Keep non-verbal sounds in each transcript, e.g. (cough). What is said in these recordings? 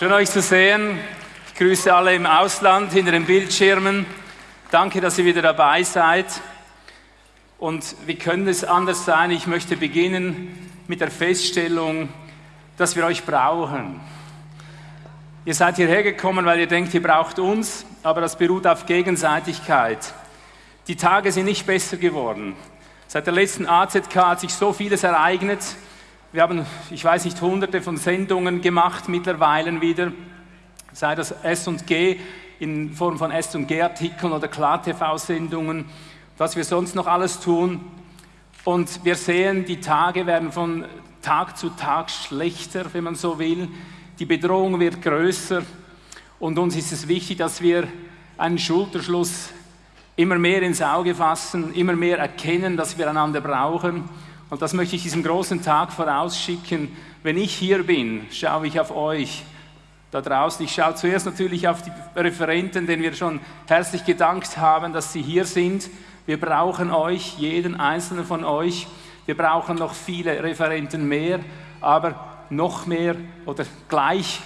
Schön euch zu sehen. Ich grüße alle im Ausland hinter den Bildschirmen. Danke, dass ihr wieder dabei seid. Und wie könnte es anders sein? Ich möchte beginnen mit der Feststellung, dass wir euch brauchen. Ihr seid hierher gekommen, weil ihr denkt, ihr braucht uns, aber das beruht auf Gegenseitigkeit. Die Tage sind nicht besser geworden. Seit der letzten AZK hat sich so vieles ereignet. Wir haben, ich weiß nicht, hunderte von Sendungen gemacht mittlerweile wieder, sei das S&G in Form von S&G-Artikeln oder Klar-TV-Sendungen, was wir sonst noch alles tun. Und wir sehen, die Tage werden von Tag zu Tag schlechter, wenn man so will. Die Bedrohung wird größer und uns ist es wichtig, dass wir einen Schulterschluss immer mehr ins Auge fassen, immer mehr erkennen, dass wir einander brauchen. Und das möchte ich diesem großen Tag vorausschicken. Wenn ich hier bin, schaue ich auf euch da draußen. Ich schaue zuerst natürlich auf die Referenten, denen wir schon herzlich gedankt haben, dass sie hier sind. Wir brauchen euch, jeden einzelnen von euch. Wir brauchen noch viele Referenten mehr, aber noch mehr oder gleich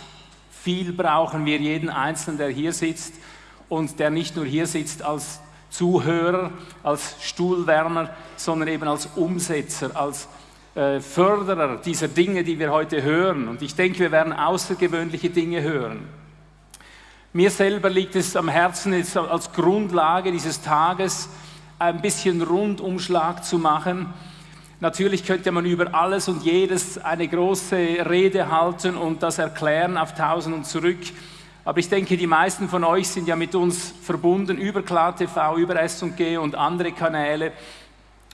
viel brauchen wir jeden Einzelnen, der hier sitzt und der nicht nur hier sitzt als Zuhörer, als Stuhlwärmer, sondern eben als Umsetzer, als äh, Förderer dieser Dinge, die wir heute hören. Und ich denke, wir werden außergewöhnliche Dinge hören. Mir selber liegt es am Herzen, jetzt als Grundlage dieses Tages ein bisschen Rundumschlag zu machen Natürlich könnte man über alles und jedes eine große Rede halten und das erklären auf Tausend und zurück. Aber ich denke, die meisten von euch sind ja mit uns verbunden über KlarTV, über S&G und andere Kanäle.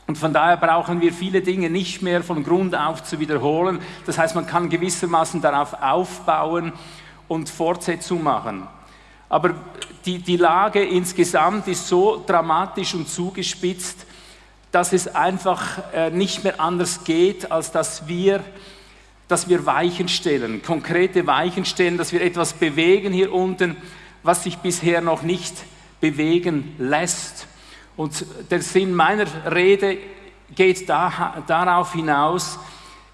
Und von daher brauchen wir viele Dinge nicht mehr von Grund auf zu wiederholen. Das heißt, man kann gewissermaßen darauf aufbauen und Fortsetzung machen. Aber die, die Lage insgesamt ist so dramatisch und zugespitzt, dass es einfach äh, nicht mehr anders geht, als dass wir, dass wir Weichen stellen, konkrete Weichen stellen, dass wir etwas bewegen hier unten, was sich bisher noch nicht bewegen lässt. Und der Sinn meiner Rede geht da, darauf hinaus,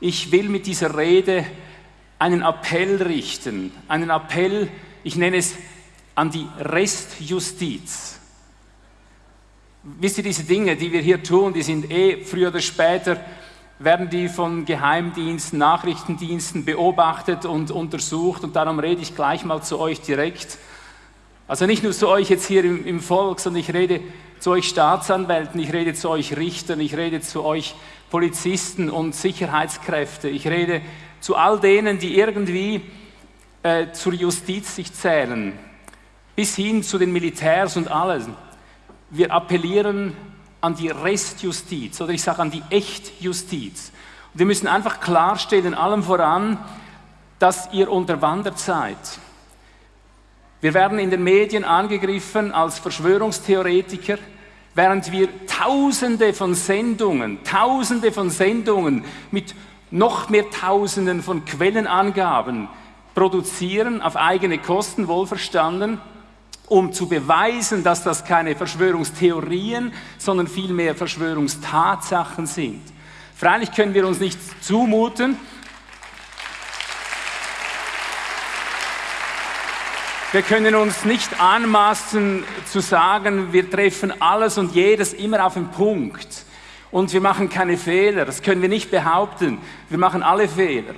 ich will mit dieser Rede einen Appell richten, einen Appell, ich nenne es an die Restjustiz. Wisst ihr, diese Dinge, die wir hier tun, die sind eh früher oder später, werden die von Geheimdiensten, Nachrichtendiensten beobachtet und untersucht. Und darum rede ich gleich mal zu euch direkt. Also nicht nur zu euch jetzt hier im, im Volk, sondern ich rede zu euch Staatsanwälten, ich rede zu euch Richtern, ich rede zu euch Polizisten und Sicherheitskräfte, ich rede zu all denen, die irgendwie äh, zur Justiz sich zählen, bis hin zu den Militärs und alles wir appellieren an die Restjustiz oder ich sage an die Echtjustiz. Und wir müssen einfach klarstellen, allem voran, dass ihr unterwandert seid. Wir werden in den Medien angegriffen als Verschwörungstheoretiker, während wir Tausende von Sendungen, Tausende von Sendungen mit noch mehr Tausenden von Quellenangaben produzieren, auf eigene Kosten wohlverstanden um zu beweisen, dass das keine Verschwörungstheorien, sondern vielmehr Verschwörungstatsachen sind. Freilich können wir uns nicht zumuten, Wir können uns nicht anmaßen zu sagen, wir treffen alles und jedes immer auf den Punkt und wir machen keine Fehler. Das können wir nicht behaupten. Wir machen alle Fehler.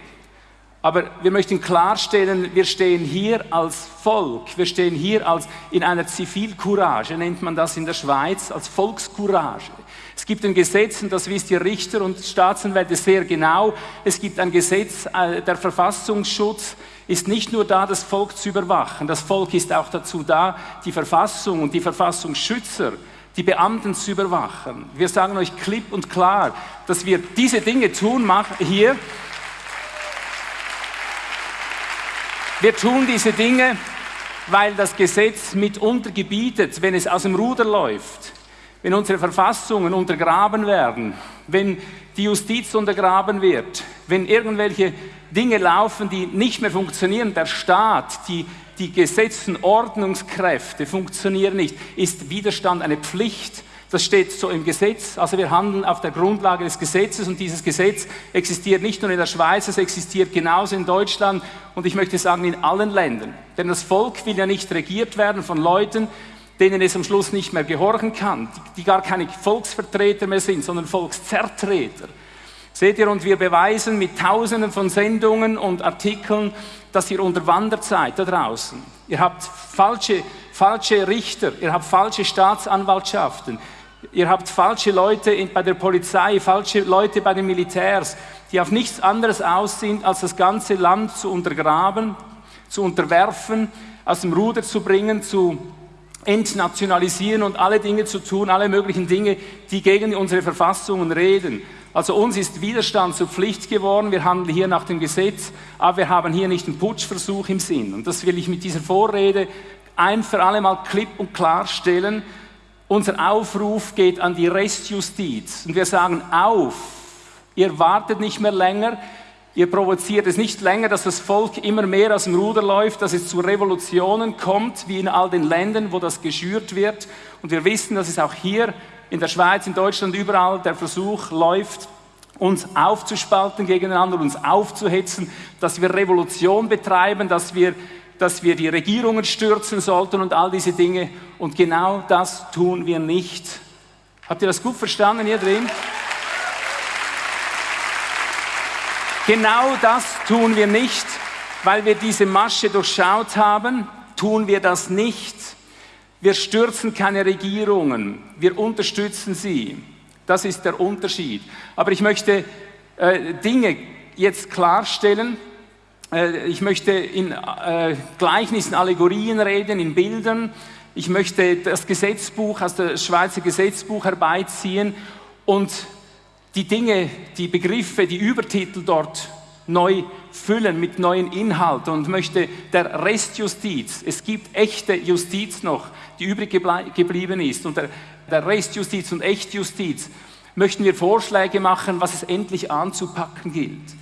Aber wir möchten klarstellen, wir stehen hier als Volk, wir stehen hier als in einer Zivilcourage, nennt man das in der Schweiz, als Volkscourage. Es gibt ein Gesetz, und das wisst ihr Richter und Staatsanwälte sehr genau, es gibt ein Gesetz, äh, der Verfassungsschutz ist nicht nur da, das Volk zu überwachen, das Volk ist auch dazu da, die Verfassung und die Verfassungsschützer, die Beamten zu überwachen. Wir sagen euch klipp und klar, dass wir diese Dinge tun hier, Wir tun diese Dinge, weil das Gesetz mitunter gebietet, wenn es aus dem Ruder läuft, wenn unsere Verfassungen untergraben werden, wenn die Justiz untergraben wird, wenn irgendwelche Dinge laufen, die nicht mehr funktionieren, der Staat, die, die Gesetzen, Ordnungskräfte funktionieren nicht, ist Widerstand eine Pflicht, Das steht so im Gesetz. Also wir handeln auf der Grundlage des Gesetzes und dieses Gesetz existiert nicht nur in der Schweiz, es existiert genauso in Deutschland und ich möchte sagen in allen Ländern. Denn das Volk will ja nicht regiert werden von Leuten, denen es am Schluss nicht mehr gehorchen kann, die, gar keine Volksvertreter mehr sind, sondern Volkszertreter. Seht ihr, und wir beweisen mit Tausenden von Sendungen und Artikeln, dass ihr unterwandert seid da draußen. Ihr habt falsche, falsche Richter, ihr habt falsche Staatsanwaltschaften, Ihr habt falsche Leute bei der Polizei, falsche Leute bei den Militärs, die auf nichts anderes aus sind, als das ganze Land zu untergraben, zu unterwerfen, aus dem Ruder zu bringen, zu entnationalisieren und alle Dinge zu tun, alle möglichen Dinge, die gegen unsere Verfassungen reden. Also uns ist Widerstand zur Pflicht geworden, wir handeln hier nach dem Gesetz, aber wir haben hier nicht einen Putschversuch im Sinn. Und das will ich mit dieser Vorrede ein für alle Mal klipp und klar stellen. Unser Aufruf geht an die Restjustiz. Und wir sagen auf, ihr wartet nicht mehr länger, ihr provoziert es nicht länger, dass das Volk immer mehr aus dem Ruder läuft, dass es zu Revolutionen kommt, wie in all den Ländern, wo das geschürt wird. Und wir wissen, dass es auch hier in der Schweiz, in Deutschland, überall der Versuch läuft, uns aufzuspalten gegeneinander, uns aufzuhetzen, dass wir Revolution betreiben, dass wir dass wir die Regierungen stürzen sollten und all diese Dinge. Und genau das tun wir nicht. Habt ihr das gut verstanden hier drin? Genau das tun wir nicht, weil wir diese Masche durchschaut haben, tun wir das nicht. Wir stürzen keine Regierungen, wir unterstützen sie. Das ist der Unterschied. Aber ich möchte äh, Dinge jetzt klarstellen, ich möchte in äh, Gleichnissen, Allegorien reden, in Bildern. Ich möchte das Gesetzbuch aus dem Schweizer Gesetzbuch herbeiziehen und die Dinge, die Begriffe, die Übertitel dort neu füllen mit neuen Inhalten und möchte der Restjustiz, es gibt echte Justiz noch, die übrig geblieben ist und der, der Restjustiz und Echtjustiz, möchten wir Vorschläge machen, was es endlich anzupacken gilt.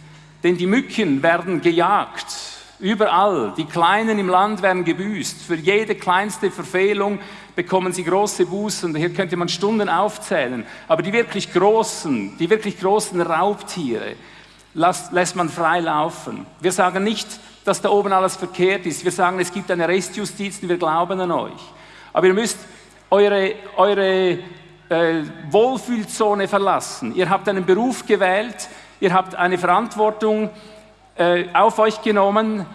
Denn die Mücken werden gejagt, überall. Die Kleinen im Land werden gebüßt. Für jede kleinste Verfehlung bekommen sie große Bußen. Hier könnte man Stunden aufzählen. Aber die wirklich großen, die wirklich großen Raubtiere lässt, lässt man frei laufen. Wir sagen nicht, dass da oben alles verkehrt ist. Wir sagen, es gibt eine Restjustiz und wir glauben an euch. Aber ihr müsst eure, eure äh, Wohlfühlzone verlassen. Ihr habt einen Beruf gewählt, Ihr habt eine Verantwortung äh, auf euch genommen,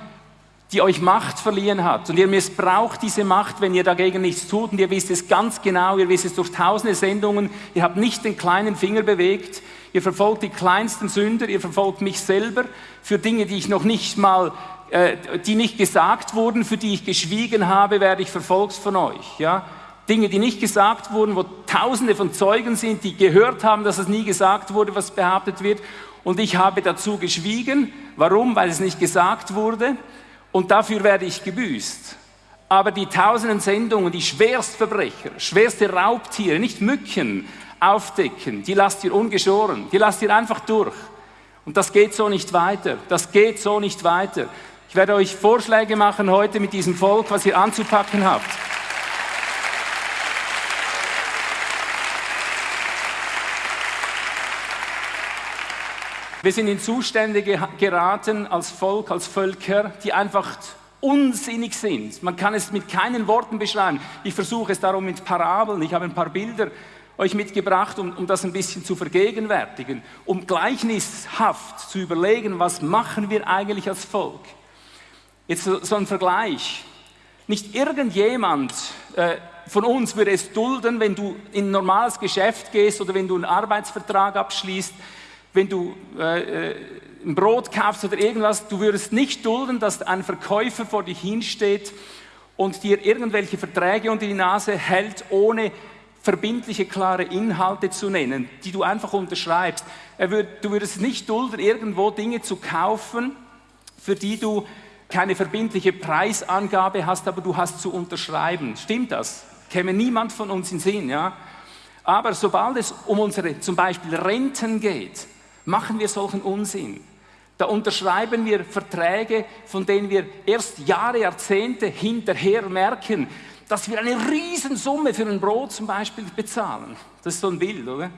die euch Macht verliehen hat. Und ihr missbraucht diese Macht, wenn ihr dagegen nichts tut. Und ihr wisst es ganz genau, ihr wisst es durch tausende Sendungen. Ihr habt nicht den kleinen Finger bewegt. Ihr verfolgt die kleinsten Sünder. Ihr verfolgt mich selber für Dinge, die ich noch nicht mal, äh, die nicht gesagt wurden, für die ich geschwiegen habe, werde ich verfolgt von euch. Ja? Dinge, die nicht gesagt wurden, wo Tausende von Zeugen sind, die gehört haben, dass es nie gesagt wurde, was behauptet wird und ich habe dazu geschwiegen. Warum? Weil es nicht gesagt wurde und dafür werde ich gebüßt. Aber die tausenden Sendungen, die Schwerstverbrecher, schwerste Raubtiere, nicht Mücken aufdecken, die lasst ihr ungeschoren, die lasst ihr einfach durch. Und das geht so nicht weiter. Das geht so nicht weiter. Ich werde euch Vorschläge machen heute mit diesem Volk, was ihr anzupacken habt. Wir sind in Zustände geraten als Volk, als Völker, die einfach unsinnig sind. Man kann es mit keinen Worten beschreiben. Ich versuche es darum mit Parabeln. Ich habe ein paar Bilder euch mitgebracht, um, um das ein bisschen zu vergegenwärtigen, um gleichnishaft zu überlegen, was machen wir eigentlich als Volk. Jetzt so, ein Vergleich. Nicht irgendjemand äh, von uns würde es dulden, wenn du in ein normales Geschäft gehst oder wenn du einen Arbeitsvertrag abschließt, wenn du äh, äh, ein Brot kaufst oder irgendwas, du würdest nicht dulden, dass ein Verkäufer vor dich hinsteht und dir irgendwelche Verträge unter die Nase hält, ohne verbindliche, klare Inhalte zu nennen, die du einfach unterschreibst. Würd, du würdest nicht dulden, irgendwo Dinge zu kaufen, für die du keine verbindliche Preisangabe hast, aber du hast zu unterschreiben. Stimmt das? Käme niemand von uns in Sinn, ja? Aber sobald es um unsere zum Beispiel Renten geht, machen wir solchen Unsinn. Da unterschreiben wir Verträge, von denen wir erst Jahre, Jahrzehnte hinterher merken, dass wir eine Riesensumme für ein Brot zum Beispiel bezahlen. Das ist so ein Bild, oder?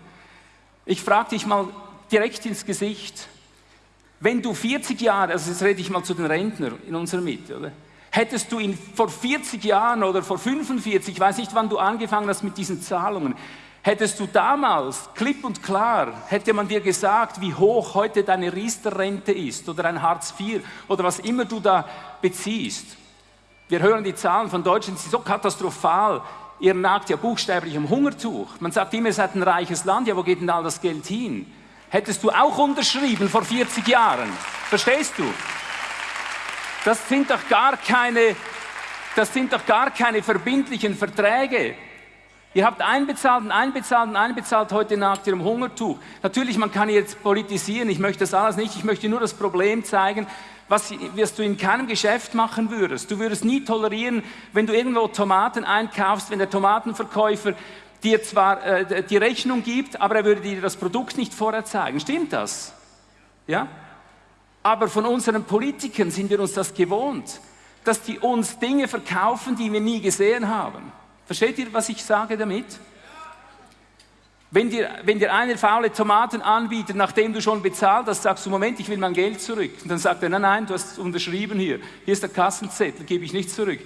Ich frage dich mal direkt ins Gesicht, wenn du 40 Jahre, also jetzt rede ich mal zu den Rentnern in unserer Mitte, oder? Hättest du ihn vor 40 Jahren oder vor 45, ich weiß nicht, wann du angefangen hast mit diesen Zahlungen, hättest du damals klipp und klar, hätte man dir gesagt, wie hoch heute deine Riester-Rente ist oder ein Hartz IV oder was immer du da beziehst. Wir hören die Zahlen von Deutschland, sie sind so katastrophal. Ihr nagt ja buchstäblich am Hungertuch. Man sagt immer, ihr seid ein reiches Land, ja, wo geht denn all das Geld hin? Hättest du auch unterschrieben vor 40 Jahren? Verstehst du? Das sind doch gar keine, das sind doch gar keine verbindlichen Verträge. Ihr habt einbezahlt und einbezahlt und einbezahlt heute nach ihrem Hungertuch. Natürlich, man kann jetzt politisieren, ich möchte das alles nicht, ich möchte nur das Problem zeigen, was wirst du in keinem Geschäft machen würdest. Du würdest nie tolerieren, wenn du irgendwo Tomaten einkaufst, wenn der Tomatenverkäufer dir zwar äh, die Rechnung gibt, aber er würde dir das Produkt nicht vorher zeigen. Stimmt das? Ja? Aber von unseren Politikern sind wir uns das gewohnt, dass die uns Dinge verkaufen, die wir nie gesehen haben. Versteht ihr, was ich sage damit? Wenn dir, wenn dir einer faule Tomaten anbietet, nachdem du schon bezahlt hast, sagst du, Moment, ich will mein Geld zurück. Und dann sagt er, nein, nein, du hast unterschrieben hier. Hier ist der Kassenzettel, gebe ich nicht zurück.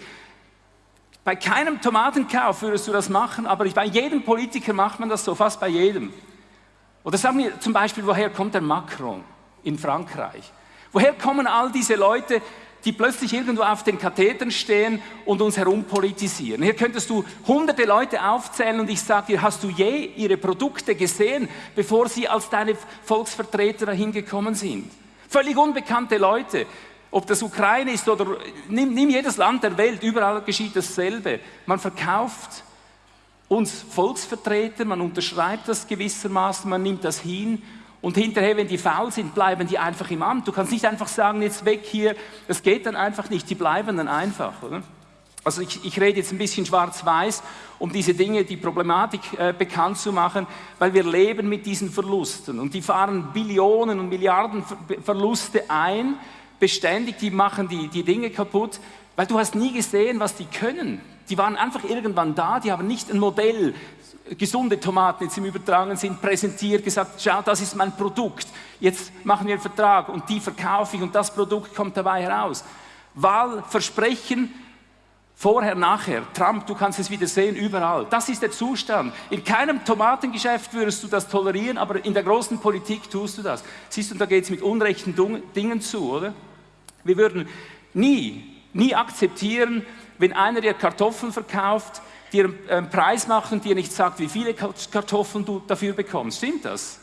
Bei keinem Tomatenkauf würdest du das machen, aber bei jedem Politiker macht man das so, fast bei jedem. Oder sagen wir zum Beispiel, woher kommt der Macron in Frankreich? Woher kommen all diese Leute, die plötzlich irgendwo auf den Kathetern stehen und uns herumpolitisieren? Hier könntest du hunderte Leute aufzählen und ich sage dir, hast du je ihre Produkte gesehen, bevor sie als deine Volksvertreter dahin gekommen sind? Völlig unbekannte Leute. Ob das Ukraine ist oder nimm, nimm jedes Land der Welt, überall geschieht dasselbe. Man verkauft uns Volksvertreter, man unterschreibt das gewissermaßen, man nimmt das hin und hinterher, wenn die faul sind, bleiben die einfach im Amt. Du kannst nicht einfach sagen, jetzt weg hier. Das geht dann einfach nicht. Die bleiben dann einfach. Oder? Also ich, ich, rede jetzt ein bisschen schwarz-weiß, um diese Dinge, die Problematik äh, bekannt zu machen, weil wir leben mit diesen Verlusten. Und die fahren Billionen und Milliarden Verluste ein, beständig, die machen die, die Dinge kaputt, weil du hast nie gesehen, was die können. Die waren einfach irgendwann da, die haben nicht ein Modell gesunde Tomaten jetzt im Übertragen sind, präsentiert, gesagt, schau, das ist mein Produkt, jetzt machen wir einen Vertrag und die verkaufe ich und das Produkt kommt dabei heraus. Wahlversprechen, vorher, nachher, Trump, du kannst es wieder sehen, überall. Das ist der Zustand. In keinem Tomatengeschäft würdest du das tolerieren, aber in der großen Politik tust du das. Siehst du, da geht es mit unrechten Dingen zu, oder? Wir würden nie, nie akzeptieren, wenn einer dir Kartoffeln verkauft, dir einen ähm, Preis macht und dir nicht sagt, wie viele Kartoffeln du dafür bekommst. Stimmt das?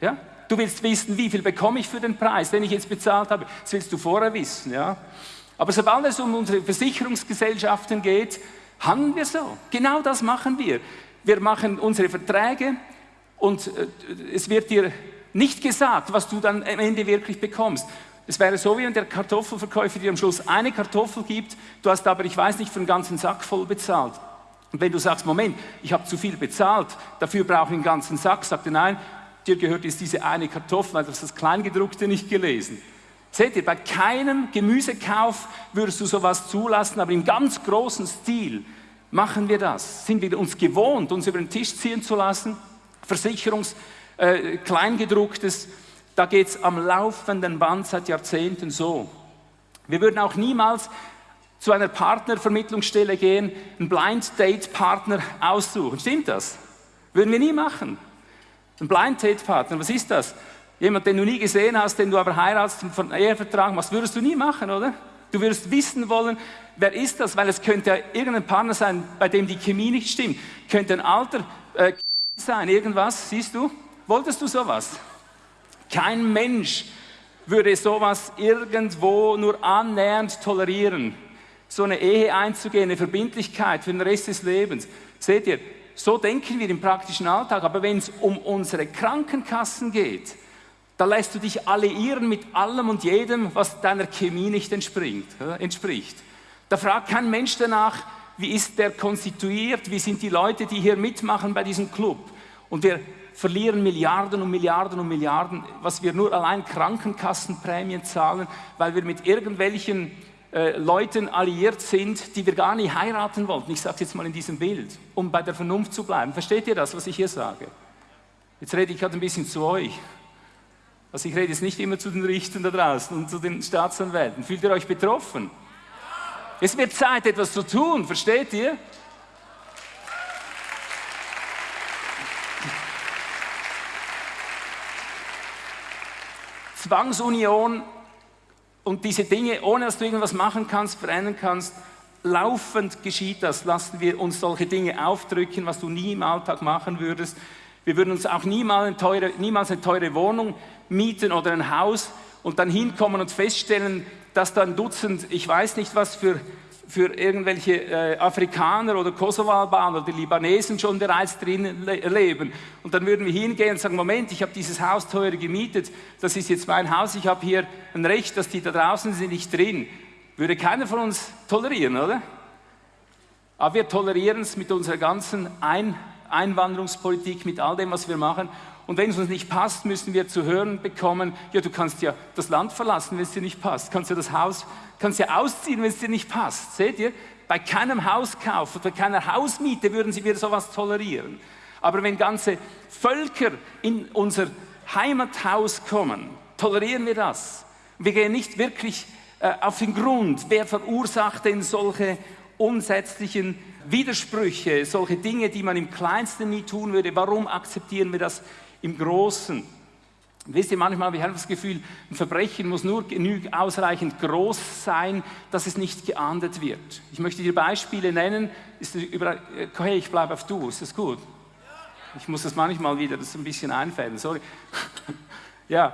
Ja? Du willst wissen, wie viel bekomme ich für den Preis, den ich jetzt bezahlt habe. Das willst du vorher wissen. Ja? Aber sobald es um unsere Versicherungsgesellschaften geht, handeln wir so. Genau das machen wir. Wir machen unsere Verträge und äh, es wird dir nicht gesagt, was du dann am Ende wirklich bekommst. Es wäre so, wie wenn der Kartoffelverkäufer dir am Schluss eine Kartoffel gibt, du hast aber, ich weiß nicht, für einen ganzen Sack voll bezahlt. Und wenn du sagst, Moment, ich habe zu viel bezahlt, dafür brauche ich einen ganzen Sack, sagt er, nein, dir gehört jetzt diese eine Kartoffel, weil du hast das Kleingedruckte nicht gelesen. Seht ihr, bei keinem Gemüsekauf würdest du sowas zulassen, aber im ganz großen Stil machen wir das. Sind wir uns gewohnt, uns über den Tisch ziehen zu lassen, Versicherungs, äh, Kleingedrucktes, da geht es am laufenden Band seit Jahrzehnten so. Wir würden auch niemals zu einer Partnervermittlungsstelle gehen, einen Blind Date Partner aussuchen. Stimmt das? Würden wir nie machen. Ein Blind Date Partner, was ist das? Jemand, den du nie gesehen hast, den du aber heiratest und von Ehevertrag machst, würdest du nie machen, oder? Du würdest wissen wollen, wer ist das, weil es könnte ja irgendein Partner sein, bei dem die Chemie nicht stimmt. Könnte ein alter äh, sein, irgendwas, siehst du? Wolltest du sowas? Kein Mensch würde sowas irgendwo nur annähernd tolerieren. So eine Ehe einzugehen, eine Verbindlichkeit für den Rest des Lebens. Seht ihr, so denken wir im praktischen Alltag. Aber wenn es um unsere Krankenkassen geht, da lässt du dich alliieren mit allem und jedem, was deiner Chemie nicht entspricht. Da fragt kein Mensch danach, wie ist der konstituiert, wie sind die Leute, die hier mitmachen bei diesem Club. Und wir verlieren Milliarden und Milliarden und Milliarden, was wir nur allein Krankenkassenprämien zahlen, weil wir mit irgendwelchen äh, Leuten alliiert sind, die wir gar nicht heiraten wollten. Ich sage es jetzt mal in diesem Bild, um bei der Vernunft zu bleiben. Versteht ihr das, was ich hier sage? Jetzt rede ich gerade ein bisschen zu euch. Also ich rede jetzt nicht immer zu den Richtern da draußen und zu den Staatsanwälten. Fühlt ihr euch betroffen? Es wird Zeit, etwas zu tun, versteht ihr? Zwangsunion und diese Dinge, ohne dass du irgendwas machen kannst, verändern kannst, laufend geschieht das. Lassen wir uns solche Dinge aufdrücken, was du nie im Alltag machen würdest. Wir würden uns auch niemals eine teure, niemals eine teure Wohnung mieten oder ein Haus und dann hinkommen und feststellen, dass da ein Dutzend, ich weiß nicht was für für irgendwelche äh, Afrikaner oder Kosovo-Albaner oder Libanesen schon bereits drin le leben. Und dann würden wir hingehen und sagen, Moment, ich habe dieses Haus teuer gemietet, das ist jetzt mein Haus, ich habe hier ein Recht, dass die da draußen sind nicht drin. Würde keiner von uns tolerieren, oder? Aber wir tolerieren es mit unserer ganzen Ein Einwanderungspolitik, mit all dem, was wir machen. Und wenn es uns nicht passt, müssen wir zu hören bekommen, ja, du kannst ja das Land verlassen, wenn es dir nicht passt. Kannst ja das Haus, kannst ja ausziehen, wenn es dir nicht passt. Seht ihr? Bei keinem Hauskauf oder keiner Hausmiete würden sie wieder sowas tolerieren. Aber wenn ganze Völker in unser Heimathaus kommen, tolerieren wir das. Wir gehen nicht wirklich äh, auf den Grund, wer verursacht denn solche unsätzlichen Widersprüche, solche Dinge, die man im Kleinsten nie tun würde. Warum akzeptieren wir das im Großen. Wisst ihr, manchmal habe ich das Gefühl, ein Verbrechen muss nur genügend ausreichend groß sein, dass es nicht geahndet wird. Ich möchte dir Beispiele nennen. Ist über, hey, ich bleibe auf du, ist das gut? Ich muss das manchmal wieder das ein bisschen einfällen, sorry. (laughs) ja.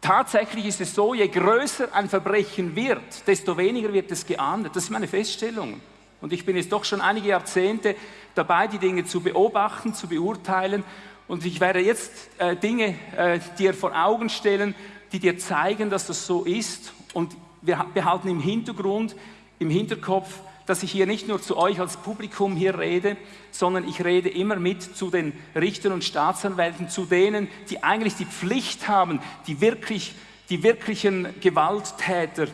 Tatsächlich ist es so, je größer ein Verbrechen wird, desto weniger wird es geahndet. Das ist meine Feststellung. Und ich bin jetzt doch schon einige Jahrzehnte dabei, die Dinge zu beobachten, zu beurteilen. Und ich werde jetzt äh, Dinge äh, dir vor Augen stellen, die dir zeigen, dass das so ist. Und wir behalten im Hintergrund, im Hinterkopf, dass ich hier nicht nur zu euch als Publikum hier rede, sondern ich rede immer mit zu den Richtern und Staatsanwälten, zu denen, die eigentlich die Pflicht haben, die, wirklich, die wirklichen Gewalttäter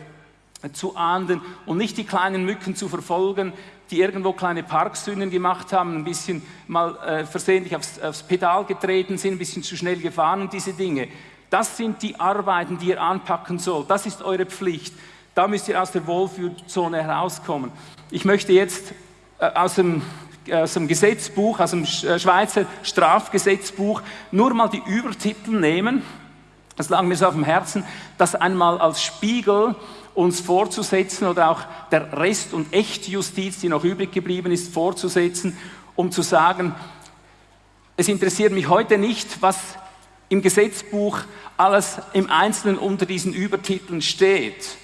zu ahnden und nicht die kleinen Mücken zu verfolgen, die irgendwo kleine Parksünden gemacht haben, ein bisschen mal äh, versehentlich aufs, aufs Pedal getreten sind, ein bisschen zu schnell gefahren und diese Dinge. Das sind die Arbeiten, die ihr anpacken sollt. Das ist eure Pflicht. Da müsst ihr aus der Wohlfühlzone herauskommen. Ich möchte jetzt äh, aus dem aus dem Gesetzbuch, aus dem äh, Schweizer Strafgesetzbuch nur mal die Übertitel nehmen. Das lag mir so auf dem Herzen, das einmal als Spiegel uns vorzusetzen oder auch der Rest- und Echtjustiz, die noch übrig geblieben ist, vorzusetzen, um zu sagen, es interessiert mich heute nicht, was im Gesetzbuch alles im Einzelnen unter diesen Übertiteln steht.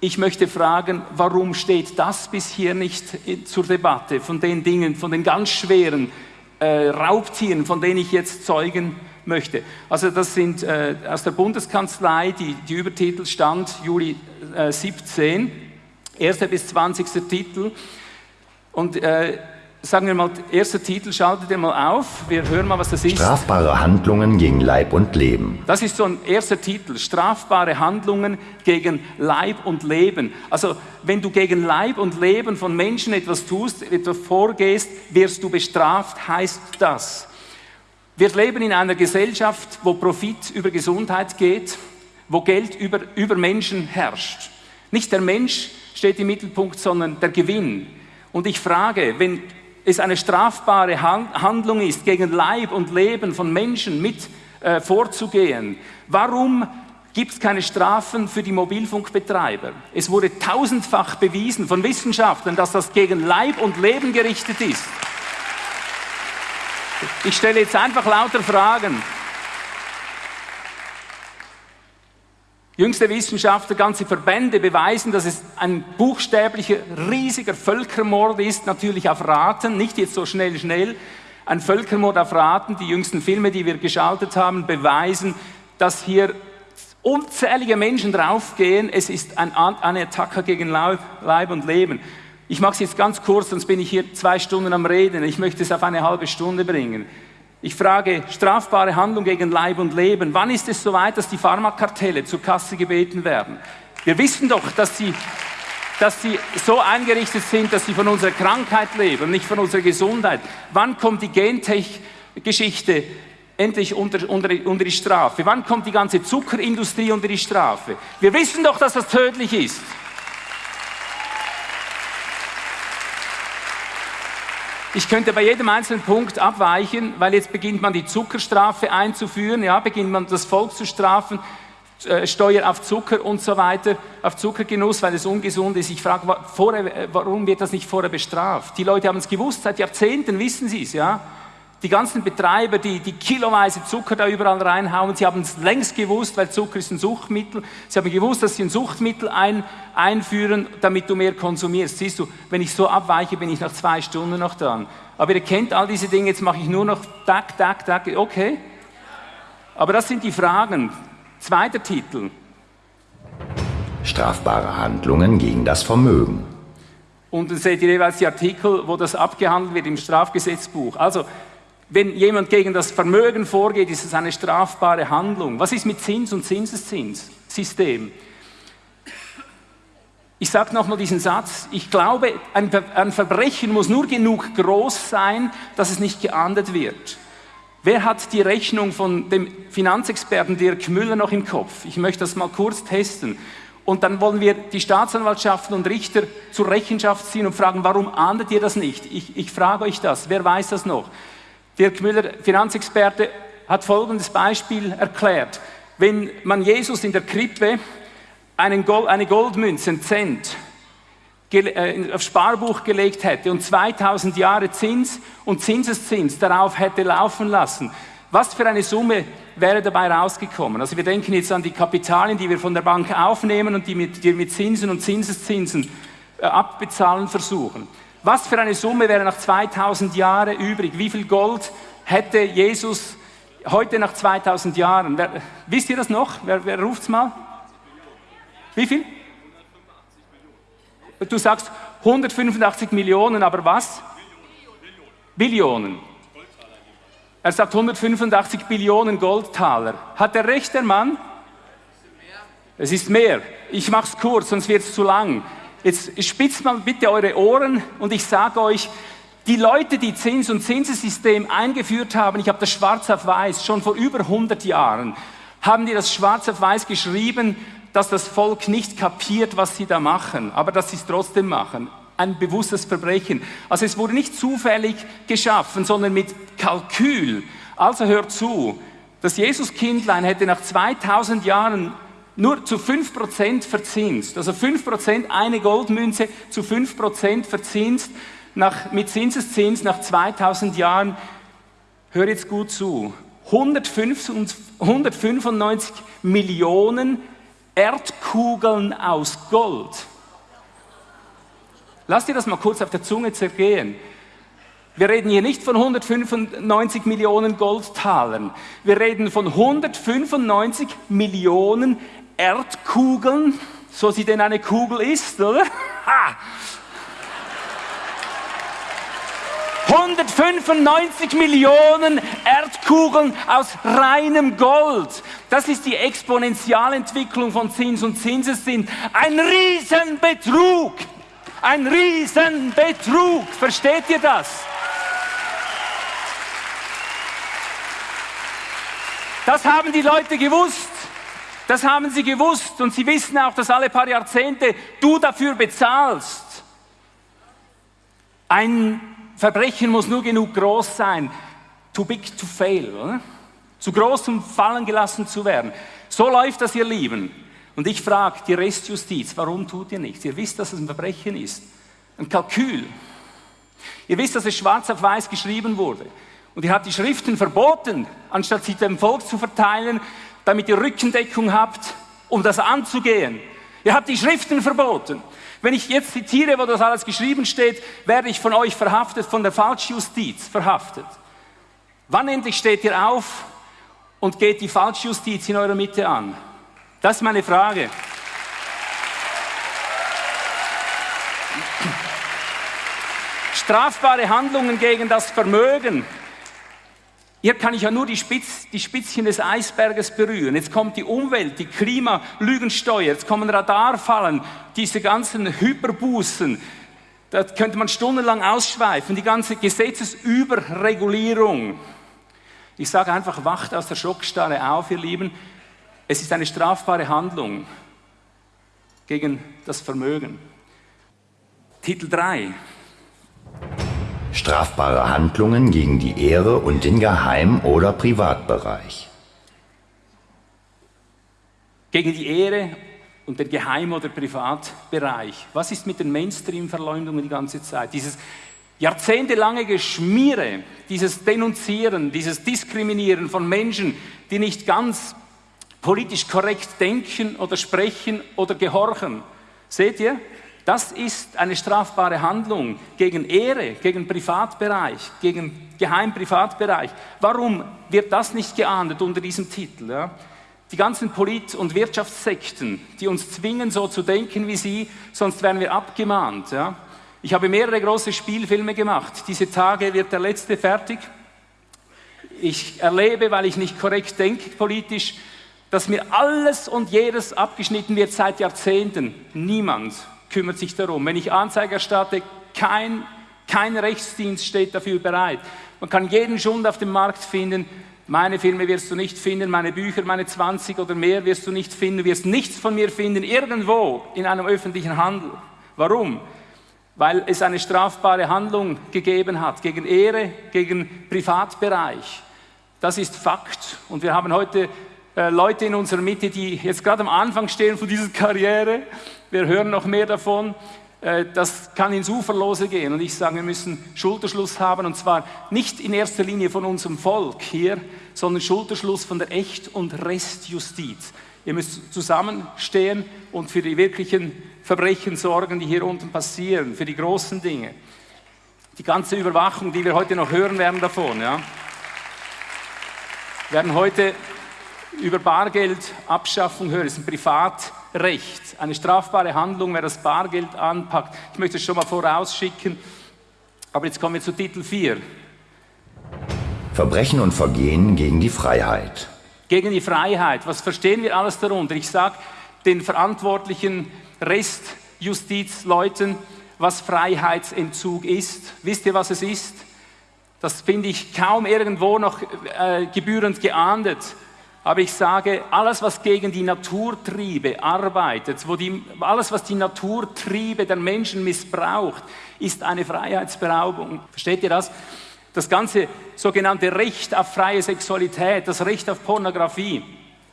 Ich möchte fragen, warum steht das bis hier nicht zur Debatte von den Dingen, von den ganz schweren äh, Raubtieren, von denen ich jetzt zeugen möchte. Also das sind äh, aus der Bundeskanzlei, die, die Übertitel stand Juli äh, 17, 1. bis 20. Titel. Und äh, sagen wir mal, erster Titel, schaltet ihr mal auf, wir hören mal, was das ist. Strafbare Handlungen gegen Leib und Leben. Das ist so ein erster Titel, strafbare Handlungen gegen Leib und Leben. Also wenn du gegen Leib und Leben von Menschen etwas tust, etwas vorgehst, wirst du bestraft, heißt das. Wir leben in einer Gesellschaft, wo Profit über Gesundheit geht, wo Geld über, über Menschen herrscht. Nicht der Mensch steht im Mittelpunkt, sondern der Gewinn. Und ich frage, wenn es eine strafbare Handlung ist, gegen Leib und Leben von Menschen mit äh, vorzugehen, warum gibt es keine Strafen für die Mobilfunkbetreiber? Es wurde tausendfach bewiesen von Wissenschaftlern, dass das gegen Leib und Leben gerichtet ist. Ich stelle jetzt einfach lauter Fragen. Jüngste Wissenschaftler, ganze Verbände beweisen, dass es ein buchstäblicher, riesiger Völkermord ist, natürlich auf Raten, nicht jetzt so schnell, schnell. Ein Völkermord auf Raten. Die jüngsten Filme, die wir geschaltet haben, beweisen, dass hier unzählige Menschen draufgehen. Es ist ein, eine Attacke gegen Leib und Leben. Ich mache es jetzt ganz kurz, sonst bin ich hier zwei Stunden am Reden. Ich möchte es auf eine halbe Stunde bringen. Ich frage, strafbare Handlung gegen Leib und Leben. Wann ist es soweit, dass die Pharmakartelle zur Kasse gebeten werden? Wir wissen doch, dass sie, dass sie so eingerichtet sind, dass sie von unserer Krankheit leben, nicht von unserer Gesundheit. Wann kommt die Gentech-Geschichte endlich unter, unter, unter die Strafe? Wann kommt die ganze Zuckerindustrie unter die Strafe? Wir wissen doch, dass das tödlich ist. Ich könnte bei jedem einzelnen Punkt abweichen, weil jetzt beginnt man die Zuckerstrafe einzuführen, ja, beginnt man das Volk zu strafen, äh, Steuer auf Zucker und so weiter, auf Zuckergenuss, weil es ungesund ist. Ich frage, warum wird das nicht vorher bestraft? Die Leute haben es gewusst, seit Jahrzehnten wissen sie es, ja. Die ganzen Betreiber, die, die kiloweise Zucker da überall reinhauen, sie haben es längst gewusst, weil Zucker ist ein Suchtmittel. Sie haben gewusst, dass sie ein Suchtmittel ein, einführen, damit du mehr konsumierst. Siehst du, wenn ich so abweiche, bin ich nach zwei Stunden noch dran. Aber ihr kennt all diese Dinge, jetzt mache ich nur noch tak, tak, tak, okay. Aber das sind die Fragen. Zweiter Titel. Strafbare Handlungen gegen das Vermögen. Und dann seht ihr jeweils die Artikel, wo das abgehandelt wird im Strafgesetzbuch. Also, wenn jemand gegen das Vermögen vorgeht, ist es eine strafbare Handlung. Was ist mit Zins und Zinseszinssystem? Ich sage nochmal diesen Satz. Ich glaube, ein, ein Verbrechen muss nur genug groß sein, dass es nicht geahndet wird. Wer hat die Rechnung von dem Finanzexperten Dirk Müller noch im Kopf? Ich möchte das mal kurz testen. Und dann wollen wir die Staatsanwaltschaften und Richter zur Rechenschaft ziehen und fragen, warum ahndet ihr das nicht? Ich, ich frage euch das. Wer weiß das noch? Dirk Müller, Finanzexperte, hat folgendes Beispiel erklärt. Wenn man Jesus in der Krippe Gold, eine Goldmünze, einen Cent, äh, aufs Sparbuch gelegt hätte und 2000 Jahre Zins und Zinseszins darauf hätte laufen lassen, was für eine Summe wäre dabei rausgekommen? Also wir denken jetzt an die Kapitalien, die wir von der Bank aufnehmen und die die mit Zinsen und Zinseszinsen äh, abbezahlen versuchen. Was für eine Summe wäre nach 2000 Jahren übrig? Wie viel Gold hätte Jesus heute nach 2000 Jahren? Wer, wisst ihr das noch? Wer, wer ruft es mal? Wie viel? Du sagst 185 Millionen, aber was? Billionen. Er sagt 185 Billionen Goldtaler. Hat er recht, der Mann? Es ist mehr. Ich mache es kurz, sonst wird es zu lang. Jetzt spitzt mal bitte eure Ohren und ich sage euch, die Leute, die Zins- und Zinsessystem eingeführt haben, ich habe das schwarz auf weiß, schon vor über 100 Jahren, haben die das schwarz auf weiß geschrieben, dass das Volk nicht kapiert, was sie da machen, aber dass sie es trotzdem machen. Ein bewusstes Verbrechen. Also es wurde nicht zufällig geschaffen, sondern mit Kalkül. Also hört zu, das Jesuskindlein hätte nach 2000 Jahren nur zu 5% verzinst. Also 5% eine Goldmünze zu 5% verzinst nach, mit Zinseszins nach 2000 Jahren. Hör jetzt gut zu. 195 Millionen Erdkugeln aus Gold. Lass dir das mal kurz auf der Zunge zergehen. Wir reden hier nicht von 195 Millionen Goldtalern. Wir reden von 195 Millionen Erdkugeln, so sie denn eine Kugel ist, oder? Ha! 195 Millionen Erdkugeln aus reinem Gold. Das ist die Exponentialentwicklung von Zins und Zinseszins. Ein Riesenbetrug. Ein Riesenbetrug. Versteht ihr das? Das haben die Leute gewusst. Das haben sie gewusst und sie wissen auch, dass alle paar Jahrzehnte du dafür bezahlst. Ein Verbrechen muss nur genug groß sein, too big to fail, oder? zu groß, um fallen gelassen zu werden. So läuft das, ihr Lieben. Und ich frage die Restjustiz, warum tut ihr nichts? Ihr wisst, dass es ein Verbrechen ist, ein Kalkül. Ihr wisst, dass es schwarz auf weiß geschrieben wurde. Und ihr habt die Schriften verboten, anstatt sie dem Volk zu verteilen, damit ihr Rückendeckung habt, um das anzugehen. Ihr habt die Schriften verboten. Wenn ich jetzt zitiere, wo das alles geschrieben steht, werde ich von euch verhaftet, von der Falschjustiz verhaftet. Wann endlich steht ihr auf und geht die Falschjustiz in eurer Mitte an? Das ist meine Frage. Strafbare Handlungen gegen das Vermögen Hier kann ich ja nur die, Spitz, die Spitzchen des Eisberges berühren. Jetzt kommt die Umwelt, die Klimalügensteuer, jetzt kommen Radarfallen, diese ganzen Hyperbußen. Da könnte man stundenlang ausschweifen, die ganze Gesetzesüberregulierung. Ich sage einfach, wacht aus der Schockstarre auf, ihr Lieben. Es ist eine strafbare Handlung gegen das Vermögen. Titel 3. Strafbare Handlungen gegen die Ehre und den Geheim- oder Privatbereich. Gegen die Ehre und den Geheim- oder Privatbereich. Was ist mit den Mainstream-Verleumdungen die ganze Zeit? Dieses jahrzehntelange Geschmiere, dieses Denunzieren, dieses Diskriminieren von Menschen, die nicht ganz politisch korrekt denken oder sprechen oder gehorchen. Seht ihr? Das ist eine strafbare Handlung gegen Ehre, gegen Privatbereich, gegen Geheimprivatbereich. Warum wird das nicht geahndet unter diesem Titel? Ja? Die ganzen Polit- und Wirtschaftssekten, die uns zwingen, so zu denken wie sie, sonst werden wir abgemahnt. Ja? Ich habe mehrere große Spielfilme gemacht. Diese Tage wird der letzte fertig. Ich erlebe, weil ich nicht korrekt denke politisch, dass mir alles und jedes abgeschnitten wird seit Jahrzehnten. Niemand kümmert sich darum. Wenn ich Anzeige erstatte, kein, kein Rechtsdienst steht dafür bereit. Man kann jeden Schund auf dem Markt finden. Meine Filme wirst du nicht finden, meine Bücher, meine 20 oder mehr wirst du nicht finden. Du wirst nichts von mir finden, irgendwo in einem öffentlichen Handel. Warum? Weil es eine strafbare Handlung gegeben hat gegen Ehre, gegen Privatbereich. Das ist Fakt. Und wir haben heute äh, Leute in unserer Mitte, die jetzt gerade am Anfang stehen von dieser Karriere. Wir hören noch mehr davon. Äh, das kann ins Uferlose gehen. Und ich sage, wir müssen Schulterschluss haben. Und zwar nicht in erster Linie von unserem Volk hier, sondern Schulterschluss von der Echt- und Restjustiz. Ihr müsst zusammenstehen und für die wirklichen Verbrechen sorgen, die hier unten passieren, für die großen Dinge. Die ganze Überwachung, die wir heute noch hören werden davon. Ja. Wir werden heute über Bargeldabschaffung hören. Das ist ein Privatrecht, eine strafbare Handlung, wer das Bargeld anpackt. Ich möchte es schon mal vorausschicken. Aber jetzt kommen wir zu Titel 4. Verbrechen und Vergehen gegen die Freiheit. Gegen die Freiheit. Was verstehen wir alles darunter? Ich sage den verantwortlichen Restjustizleuten, was Freiheitsentzug ist. Wisst ihr, was es ist? Das finde ich kaum irgendwo noch äh, gebührend geahndet. Aber ich sage, alles, was gegen die Naturtriebe arbeitet, wo die, alles, was die Naturtriebe der Menschen missbraucht, ist eine Freiheitsberaubung. Versteht ihr das? Das ganze sogenannte Recht auf freie Sexualität, das Recht auf Pornografie,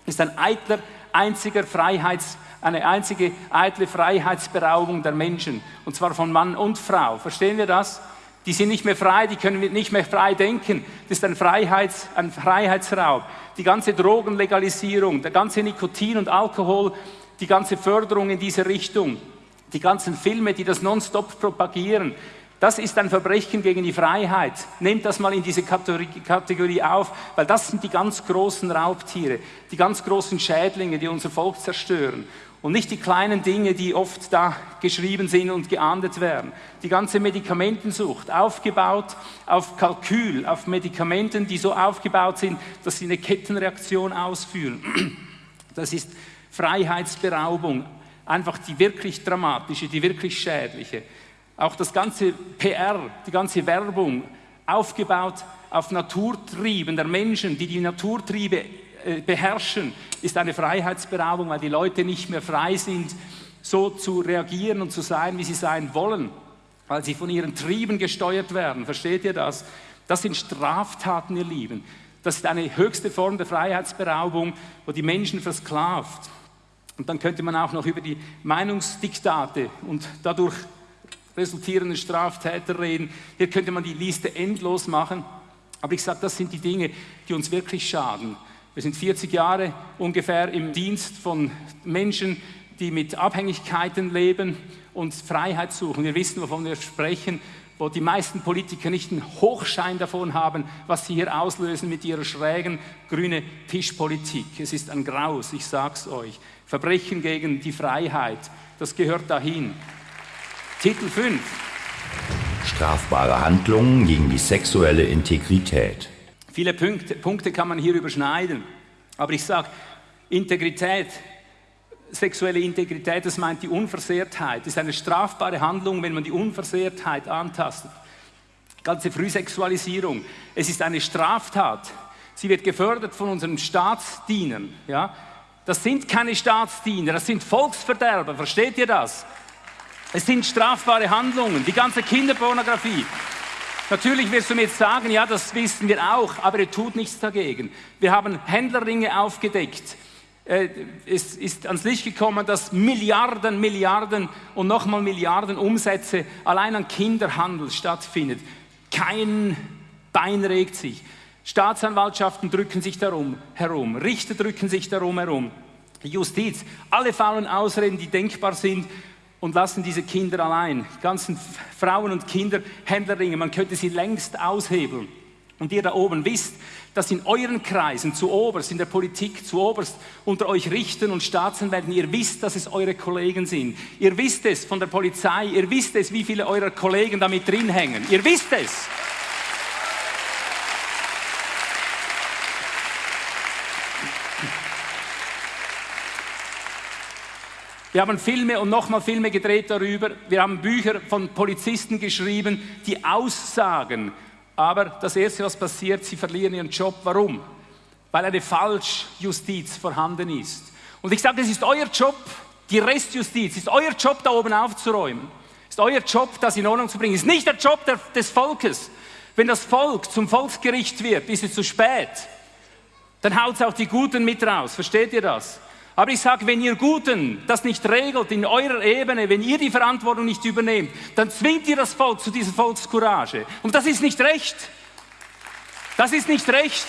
ist ein eitler, einziger Freiheits, eine einzige eitle Freiheitsberaubung der Menschen. Und zwar von Mann und Frau. Verstehen wir das? Die sind nicht mehr frei, die können nicht mehr frei denken. Das ist ein, Freiheits, ein Freiheitsraub. Die ganze Drogenlegalisierung, der ganze Nikotin und Alkohol, die ganze Förderung in diese Richtung, die ganzen Filme, die das nonstop propagieren, das ist ein Verbrechen gegen die Freiheit. Nehmt das mal in diese Kategorie auf, weil das sind die ganz großen Raubtiere, die ganz großen Schädlinge, die unser Volk zerstören. Und nicht die kleinen Dinge, die oft da geschrieben sind und geahndet werden. Die ganze Medikamentensucht, aufgebaut auf Kalkül, auf Medikamenten, die so aufgebaut sind, dass sie eine Kettenreaktion ausführen. (clears throat) Das ist Freiheitsberaubung, einfach die wirklich dramatische, die wirklich schädliche. Auch das ganze PR, die ganze Werbung, aufgebaut auf Naturtrieben der Menschen, die die Naturtriebe beherrschen, ist eine Freiheitsberaubung, weil die Leute nicht mehr frei sind, so zu reagieren und zu sein, wie sie sein wollen, weil sie von ihren Trieben gesteuert werden. Versteht ihr das? Das sind Straftaten, ihr Lieben. Das ist eine höchste Form der Freiheitsberaubung, wo die Menschen versklavt. Und dann könnte man auch noch über die Meinungsdiktate und dadurch resultierende Straftäter reden. Hier könnte man die Liste endlos machen. Aber ich sage, das sind die Dinge, die uns wirklich schaden. Wir sind 40 Jahre ungefähr im Dienst von Menschen, die mit Abhängigkeiten leben und Freiheit suchen. Wir wissen, wovon wir sprechen, wo die meisten Politiker nicht einen Hochschein davon haben, was sie hier auslösen mit ihrer schrägen grünen Tischpolitik. Es ist ein Graus, ich sag's euch. Verbrechen gegen die Freiheit, das gehört dahin. Titel 5. Strafbare Handlungen gegen die sexuelle Integrität. Viele Punkte, Punkte kann man hier überschneiden. Aber ich sage, Integrität, sexuelle Integrität, das meint die Unversehrtheit. Das ist eine strafbare Handlung, wenn man die Unversehrtheit antastet. Ganze Frühsexualisierung. Es ist eine Straftat. Sie wird gefördert von unseren Staatsdienern. Ja? Das sind keine Staatsdiener, das sind Volksverderber. Versteht ihr das? Es sind strafbare Handlungen. Die ganze Kinderpornografie. Natürlich wirst du mir jetzt sagen, ja, das wissen wir auch, aber er tut nichts dagegen. Wir haben Händlerringe aufgedeckt. Äh, es ist ans Licht gekommen, dass Milliarden, Milliarden und nochmal Milliarden Umsätze allein an Kinderhandel stattfindet. Kein Bein regt sich. Staatsanwaltschaften drücken sich darum herum, Richter drücken sich darum herum, Justiz, alle faulen Ausreden, die denkbar sind und lassen diese Kinder allein. Die ganzen Frauen und Kinder, Händlerringe, man könnte sie längst aushebeln. Und ihr da oben wisst, dass in euren Kreisen zu oberst, in der Politik zu oberst, unter euch Richtern und Staatsanwälten, ihr wisst, dass es eure Kollegen sind. Ihr wisst es von der Polizei, ihr wisst es, wie viele eurer Kollegen damit drin hängen. Ihr wisst es. Wir haben Filme und nochmal Filme gedreht darüber. Wir haben Bücher von Polizisten geschrieben, die aussagen. Aber das Erste, was passiert, sie verlieren ihren Job. Warum? Weil eine Falschjustiz vorhanden ist. Und ich sage, es ist euer Job, die Restjustiz, es ist euer Job, da oben aufzuräumen. Ist euer Job, das in Ordnung zu bringen. Ist nicht der Job des Volkes. Wenn das Volk zum Volksgericht wird, ist es zu spät. Dann haut es auch die Guten mit raus. Versteht ihr das? Aber ich sage, wenn ihr Guten das nicht regelt in eurer Ebene, wenn ihr die Verantwortung nicht übernehmt, dann zwingt ihr das Volk zu dieser Volkscourage. Und das ist nicht recht. Das ist nicht recht.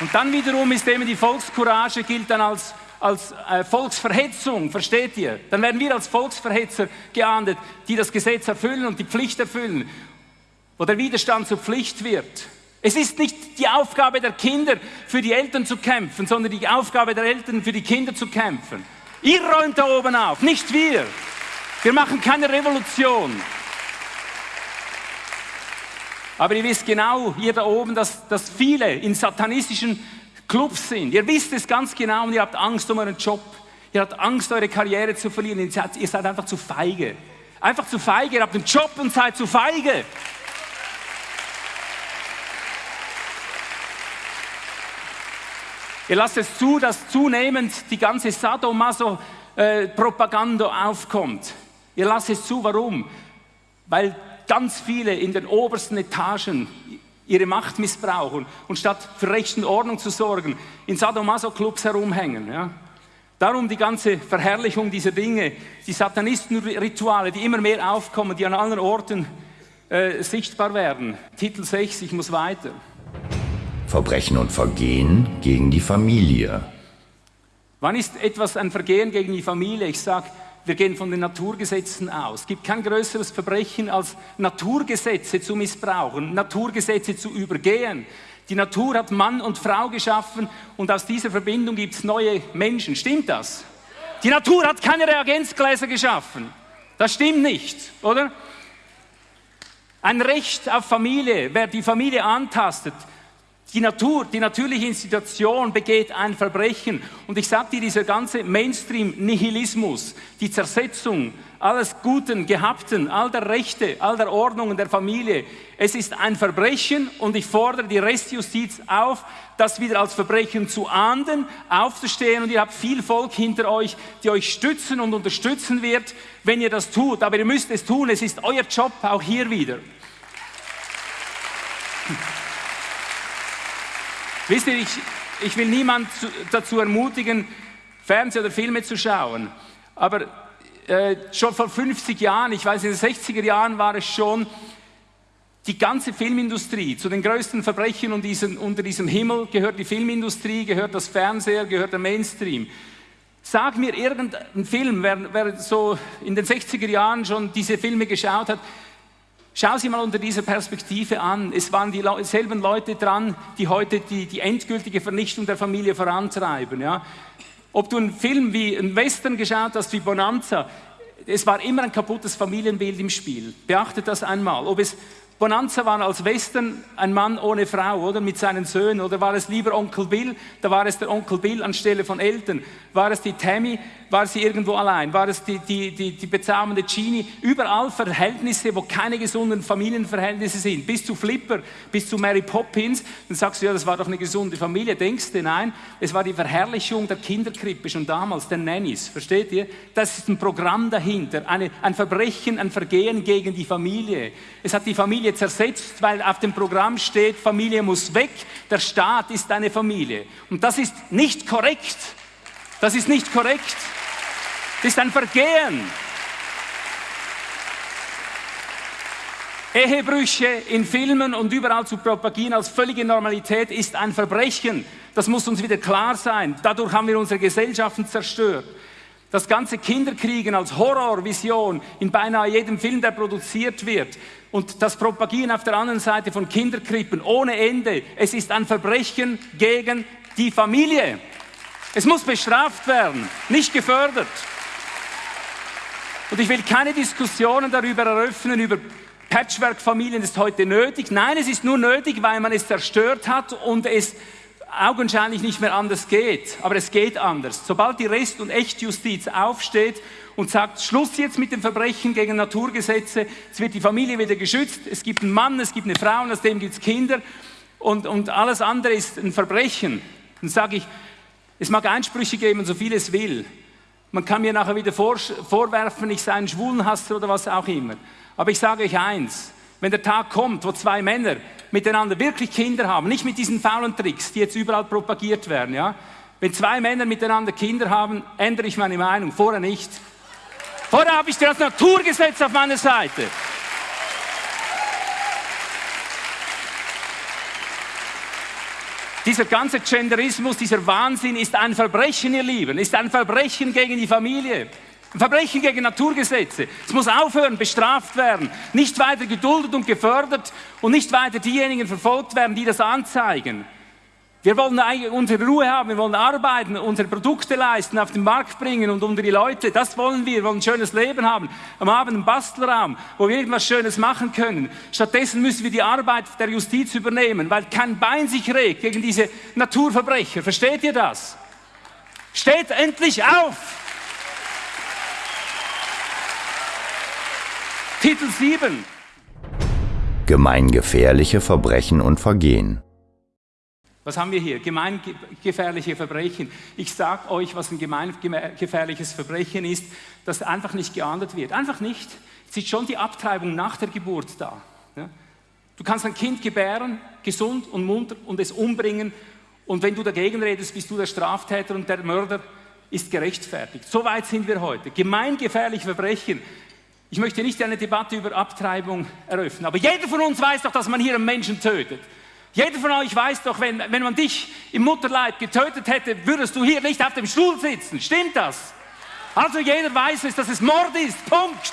Und dann wiederum ist eben die Volkscourage gilt dann als, als äh, Volksverhetzung, versteht ihr? Dann werden wir als Volksverhetzer geahndet, die das Gesetz erfüllen und die Pflicht erfüllen, wo der Widerstand zur Pflicht wird. Es ist nicht die Aufgabe der Kinder, für die Eltern zu kämpfen, sondern die Aufgabe der Eltern, für die Kinder zu kämpfen. Ihr räumt da oben auf, nicht wir. Wir machen keine Revolution. Aber ihr wisst genau, ihr da oben, dass, dass viele in satanistischen Clubs sind. Ihr wisst es ganz genau und ihr habt Angst um euren Job. Ihr habt Angst, eure Karriere zu verlieren. Ihr seid, einfach zu feige. Einfach zu feige. Ihr habt einen Job und seid zu feige. Ihr lasst es zu, dass zunehmend die ganze Sadomaso-Propaganda aufkommt. Ihr lasst es zu, warum? Weil ganz viele in den obersten Etagen ihre Macht missbrauchen und statt für Recht und Ordnung zu sorgen, in Sadomaso-Clubs herumhängen. Ja? Darum die ganze Verherrlichung dieser Dinge, die Satanistenrituale, die immer mehr aufkommen, die an allen Orten äh, sichtbar werden. Titel 6, ich muss weiter. Verbrechen und Vergehen gegen die Familie. Wann ist etwas ein Vergehen gegen die Familie? Ich sage, wir gehen von den Naturgesetzen aus. Es gibt kein größeres Verbrechen, als Naturgesetze zu missbrauchen, Naturgesetze zu übergehen. Die Natur hat Mann und Frau geschaffen und aus dieser Verbindung gibt es neue Menschen. Stimmt das? Die Natur hat keine Reagenzgläser geschaffen. Das stimmt nicht, oder? Ein Recht auf Familie, wer die Familie antastet, die Natur, die natürliche Institution begeht ein Verbrechen. Und ich sage dir, dieser ganze Mainstream-Nihilismus, die Zersetzung alles Guten, Gehabten, all der Rechte, all der Ordnungen der Familie, es ist ein Verbrechen und ich fordere die Restjustiz auf, das wieder als Verbrechen zu ahnden, aufzustehen und ihr habt viel Volk hinter euch, die euch stützen und unterstützen wird, wenn ihr das tut. Aber ihr müsst es tun, es ist euer Job auch hier wieder. Wisst ihr, ich, ich will niemand zu, dazu ermutigen, Fernseh oder Filme zu schauen. Aber äh, schon vor 50 Jahren, ich weiß, in den 60er Jahren war es schon, die ganze Filmindustrie, zu den größten Verbrechen unter diesem, unter diesem Himmel gehört die Filmindustrie, gehört das Fernseher, gehört der Mainstream. Sag mir irgendeinen Film, wer, wer so in den 60er Jahren schon diese Filme geschaut hat, Schau sie mal unter dieser Perspektive an. Es waren dieselben Leute dran, die heute die, die endgültige Vernichtung der Familie vorantreiben. Ja? Ob du einen Film wie einen Western geschaut hast, wie Bonanza, es war immer ein kaputtes Familienbild im Spiel. Beachtet das einmal. Ob es Bonanza war als Western ein Mann ohne Frau, oder? Mit seinen Söhnen. Oder war es lieber Onkel Bill? Da war es der Onkel Bill anstelle von Eltern. War es die Tammy? War sie irgendwo allein? War es die, die, die, die bezaubernde Genie? Überall Verhältnisse, wo keine gesunden Familienverhältnisse sind. Bis zu Flipper, bis zu Mary Poppins. Dann sagst du, ja, das war doch eine gesunde Familie. Denkst du? Nein, es war die Verherrlichung der Kinderkrippe schon damals, der Nannies. Versteht ihr? Das ist ein Programm dahinter. Eine, ein Verbrechen, ein Vergehen gegen die Familie. Es hat die Familie Familie zersetzt, weil auf dem Programm steht, Familie muss weg, der Staat ist eine Familie. Und das ist nicht korrekt. Das ist nicht korrekt. Das ist ein Vergehen. Ehebrüche in Filmen und überall zu propagieren als völlige Normalität ist ein Verbrechen. Das muss uns wieder klar sein. Dadurch haben wir unsere Gesellschaften zerstört. Das ganze Kinderkriegen als Horrorvision in beinahe jedem Film, der produziert wird. Und das Propagieren auf der anderen Seite von Kinderkrippen ohne Ende. Es ist ein Verbrechen gegen die Familie. Es muss bestraft werden, nicht gefördert. Und ich will keine Diskussionen darüber eröffnen, über Patchwork-Familien ist heute nötig. Nein, es ist nur nötig, weil man es zerstört hat und es augenscheinlich nicht mehr anders geht, aber es geht anders. Sobald die Rest- und Echtjustiz aufsteht und sagt, Schluss jetzt mit dem Verbrechen gegen Naturgesetze, es wird die Familie wieder geschützt, es gibt einen Mann, es gibt eine Frau und aus dem gibt es Kinder und, und alles andere ist ein Verbrechen, dann sage ich, es mag Einsprüche geben, so viel es will. Man kann mir nachher wieder vor, vorwerfen, ich sei ein Schwulenhasser oder was auch immer. Aber ich sage euch eins, wenn der Tag kommt, wo zwei Männer miteinander wirklich Kinder haben, nicht mit diesen faulen Tricks, die jetzt überall propagiert werden, ja. Wenn zwei Männer miteinander Kinder haben, ändere ich meine Meinung, vorher nicht. Vorher habe ich das Naturgesetz auf meiner Seite. Dieser ganze Genderismus, dieser Wahnsinn ist ein Verbrechen, ihr Lieben, ist ein Verbrechen gegen die Familie. Verbrechen gegen Naturgesetze. Es muss aufhören, bestraft werden, nicht weiter geduldet und gefördert und nicht weiter diejenigen verfolgt werden, die das anzeigen. Wir wollen unsere Ruhe haben, wir wollen arbeiten, unsere Produkte leisten, auf den Markt bringen und unter die Leute. Das wollen wir. Wir wollen ein schönes Leben haben. Am Abend einen Bastelraum, wo wir irgendwas Schönes machen können. Stattdessen müssen wir die Arbeit der Justiz übernehmen, weil kein Bein sich regt gegen diese Naturverbrecher. Versteht ihr das? Steht endlich auf! Titel 7. Gemeingefährliche Verbrechen und Vergehen. Was haben wir hier? Gemeingefährliche Verbrechen. Ich sage euch, was ein gemeingefährliches Verbrechen ist, das einfach nicht geahndet wird. Einfach nicht. Es ist schon die Abtreibung nach der Geburt da. Du kannst ein Kind gebären, gesund und munter, und es umbringen. Und wenn du dagegen redest, bist du der Straftäter und der Mörder ist gerechtfertigt. So weit sind wir heute. Gemeingefährliche Verbrechen. Ich möchte nicht eine Debatte über Abtreibung eröffnen, aber jeder von uns weiß doch, dass man hier einen Menschen tötet. Jeder von euch weiß doch, wenn, wenn man dich im Mutterleib getötet hätte, würdest du hier nicht auf dem Stuhl sitzen. Stimmt das? Also jeder weiß es, dass es Mord ist. Punkt.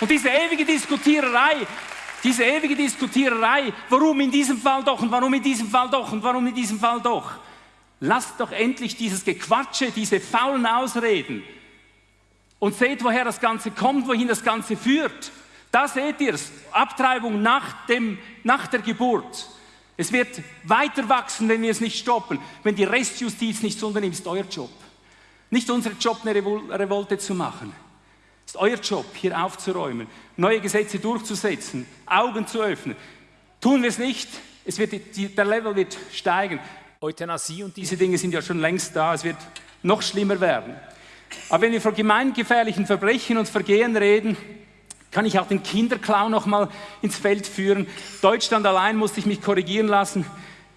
Und diese ewige Diskutiererei, diese ewige Diskutiererei, warum in diesem Fall doch und warum in diesem Fall doch und warum in diesem Fall doch. Lasst doch endlich dieses Gequatsche, diese faulen Ausreden und seht, woher das Ganze kommt, wohin das Ganze führt. Da seht ihr es, Abtreibung nach, dem, nach der Geburt. Es wird weiter wachsen, wenn wir es nicht stoppen, wenn die Restjustiz nichts unternimmt, ist euer Job. Nicht unser Job, eine Revolte zu machen. Es ist euer Job, hier aufzuräumen, neue Gesetze durchzusetzen, Augen zu öffnen. Tun wir es nicht, es wird, die, der Level wird steigen. Euthanasie und diese Dinge sind ja schon längst da, es wird noch schlimmer werden. Aber wenn wir von gemeingefährlichen Verbrechen und Vergehen reden, kann ich auch den Kinderklau noch mal ins Feld führen. Deutschland allein musste ich mich korrigieren lassen.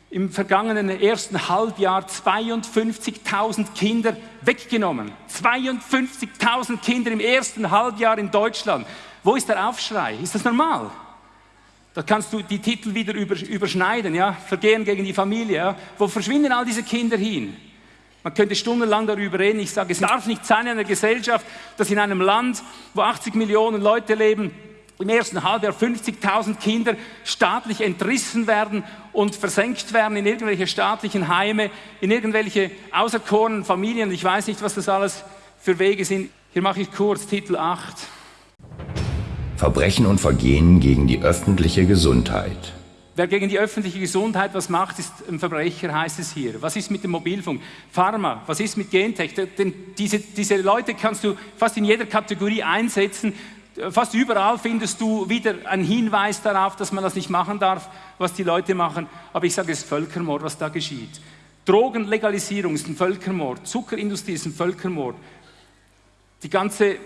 Im vergangenen ersten Halbjahr 52.000 Kinder weggenommen. 52.000 Kinder im ersten Halbjahr in Deutschland. Wo ist der Aufschrei? Ist das normal? Da kannst du die Titel wieder überschneiden, ja? Vergehen gegen die Familie. Ja? Wo verschwinden all diese Kinder hin? Man könnte stundenlang darüber reden. Ich sage, es darf nicht sein in einer Gesellschaft, dass in einem Land, wo 80 Millionen Leute leben, im ersten Halbjahr 50.000 Kinder staatlich entrissen werden und versenkt werden in irgendwelche staatlichen Heime, in irgendwelche auserkorenen Familien. Ich weiß nicht, was das alles für Wege sind. Hier mache ich kurz Titel 8. Verbrechen und Vergehen gegen die öffentliche Gesundheit. Wer gegen die öffentliche Gesundheit was macht, ist ein Verbrecher, heißt es hier. Was ist mit dem Mobilfunk? Pharma, was ist mit Gentech? Denn diese, diese Leute kannst du fast in jeder Kategorie einsetzen. Fast überall findest du wieder einen Hinweis darauf, dass man das nicht machen darf, was die Leute machen. Aber ich sage, es ist Völkermord, was da geschieht. Drogenlegalisierung ist ein Völkermord. Zuckerindustrie ist ein Völkermord. Die ganze